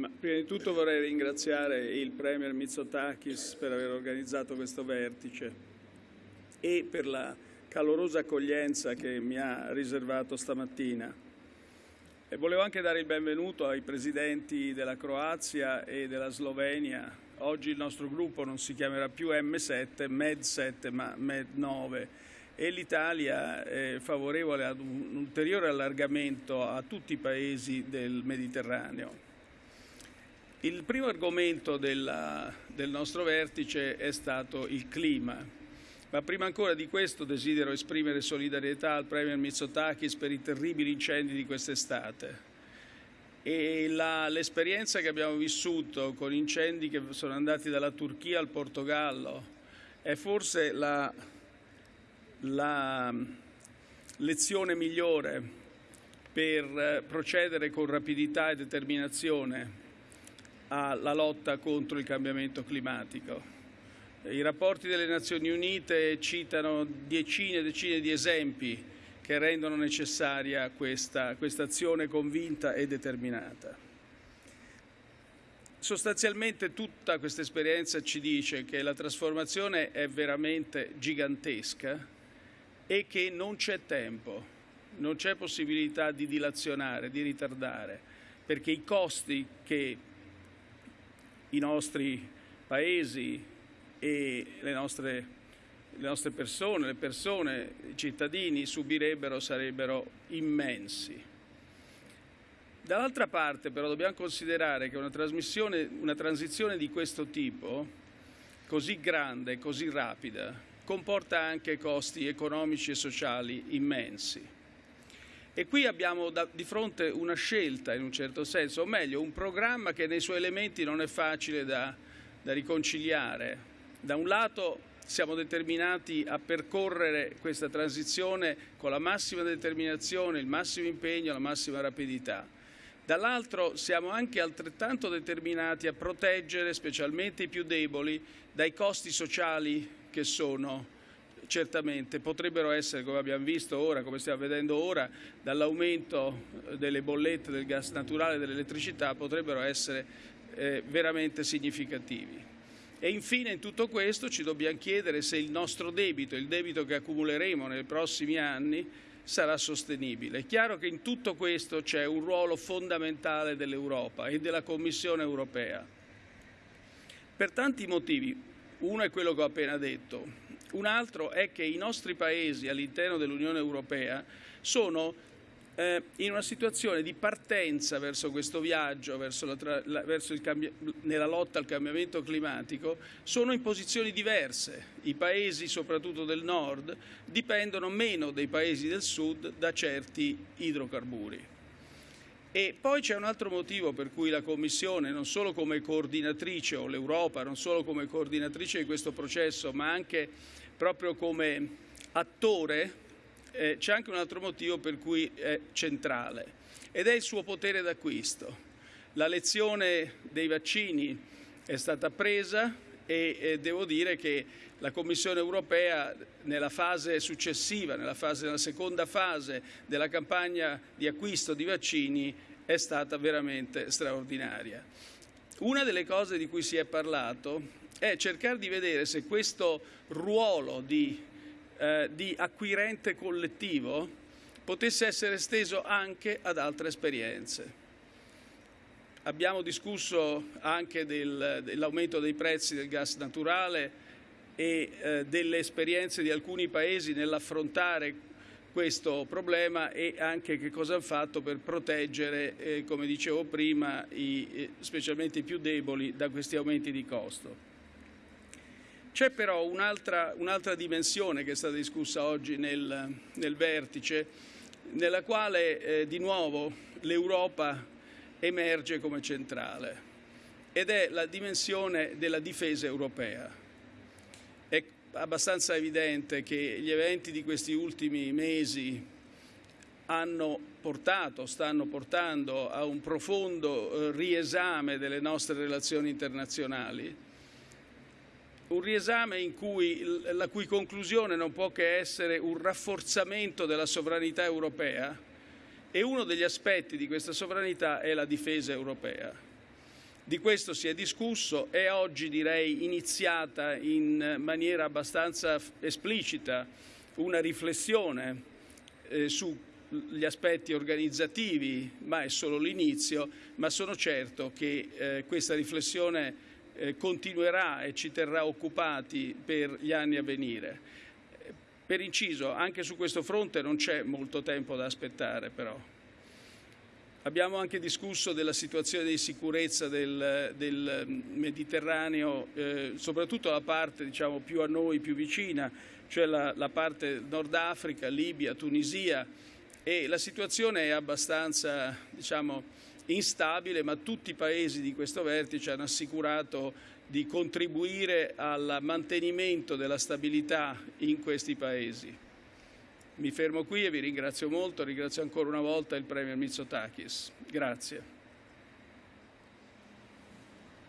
Ma prima di tutto vorrei ringraziare il Premier Mitsotakis per aver organizzato questo vertice e per la calorosa accoglienza che mi ha riservato stamattina. E volevo anche dare il benvenuto ai presidenti della Croazia e della Slovenia. Oggi il nostro gruppo non si chiamerà più M7, MED7, ma MED9 e l'Italia è favorevole ad un ulteriore allargamento a tutti i paesi del Mediterraneo. Il primo argomento della, del nostro vertice è stato il clima, ma prima ancora di questo desidero esprimere solidarietà al Premier Mitsotakis per i terribili incendi di quest'estate. L'esperienza che abbiamo vissuto con incendi che sono andati dalla Turchia al Portogallo è forse la, la lezione migliore per procedere con rapidità e determinazione alla lotta contro il cambiamento climatico. I rapporti delle Nazioni Unite citano decine e decine di esempi che rendono necessaria questa, questa azione convinta e determinata. Sostanzialmente tutta questa esperienza ci dice che la trasformazione è veramente gigantesca e che non c'è tempo, non c'è possibilità di dilazionare, di ritardare, perché i costi che i nostri paesi e le nostre, le nostre persone, le persone, i cittadini subirebbero sarebbero immensi. Dall'altra parte però dobbiamo considerare che una, una transizione di questo tipo, così grande, così rapida, comporta anche costi economici e sociali immensi. E qui abbiamo da, di fronte una scelta in un certo senso, o meglio un programma che nei suoi elementi non è facile da, da riconciliare. Da un lato siamo determinati a percorrere questa transizione con la massima determinazione, il massimo impegno, la massima rapidità. Dall'altro siamo anche altrettanto determinati a proteggere specialmente i più deboli dai costi sociali che sono certamente potrebbero essere, come abbiamo visto ora, come stiamo vedendo ora, dall'aumento delle bollette del gas naturale e dell'elettricità, potrebbero essere eh, veramente significativi. E infine in tutto questo ci dobbiamo chiedere se il nostro debito, il debito che accumuleremo nei prossimi anni, sarà sostenibile. È chiaro che in tutto questo c'è un ruolo fondamentale dell'Europa e della Commissione europea. Per tanti motivi. Uno è quello che ho appena detto, un altro è che i nostri paesi all'interno dell'Unione Europea sono eh, in una situazione di partenza verso questo viaggio, verso la, la, verso nella lotta al cambiamento climatico, sono in posizioni diverse. I paesi, soprattutto del nord, dipendono meno dei paesi del sud da certi idrocarburi. E poi c'è un altro motivo per cui la Commissione, non solo come coordinatrice, o l'Europa, non solo come coordinatrice di questo processo, ma anche proprio come attore, eh, c'è anche un altro motivo per cui è centrale, ed è il suo potere d'acquisto. La lezione dei vaccini è stata presa e eh, devo dire che la Commissione europea nella fase successiva, nella, fase, nella seconda fase della campagna di acquisto di vaccini è stata veramente straordinaria. Una delle cose di cui si è parlato è cercare di vedere se questo ruolo di, eh, di acquirente collettivo potesse essere esteso anche ad altre esperienze. Abbiamo discusso anche del, dell'aumento dei prezzi del gas naturale e eh, delle esperienze di alcuni paesi nell'affrontare questo problema e anche che cosa hanno fatto per proteggere, eh, come dicevo prima, i, eh, specialmente i più deboli da questi aumenti di costo. C'è però un'altra, un dimensione che è stata discussa oggi nel, nel vertice, nella quale eh, di nuovo l'Europa emerge come centrale ed è la dimensione della difesa europea. È abbastanza evidente che gli eventi di questi ultimi mesi hanno portato, stanno portando a un profondo eh, riesame delle nostre relazioni internazionali un riesame in cui, la cui conclusione non può che essere un rafforzamento della sovranità europea e uno degli aspetti di questa sovranità è la difesa europea. Di questo si è discusso e oggi direi iniziata in maniera abbastanza esplicita una riflessione eh, sugli aspetti organizzativi, ma è solo l'inizio, ma sono certo che eh, questa riflessione eh, continuerà e ci terrà occupati per gli anni a venire. Per inciso, anche su questo fronte non c'è molto tempo da aspettare però. Abbiamo anche discusso della situazione di sicurezza del, del Mediterraneo, eh, soprattutto la parte diciamo, più a noi, più vicina, cioè la, la parte Nord Africa, Libia, Tunisia e la situazione è abbastanza diciamo, instabile, ma tutti i paesi di questo vertice hanno assicurato di contribuire al mantenimento della stabilità in questi paesi. Mi fermo qui e vi ringrazio molto, ringrazio ancora una volta il Premier Mitsotakis. Grazie.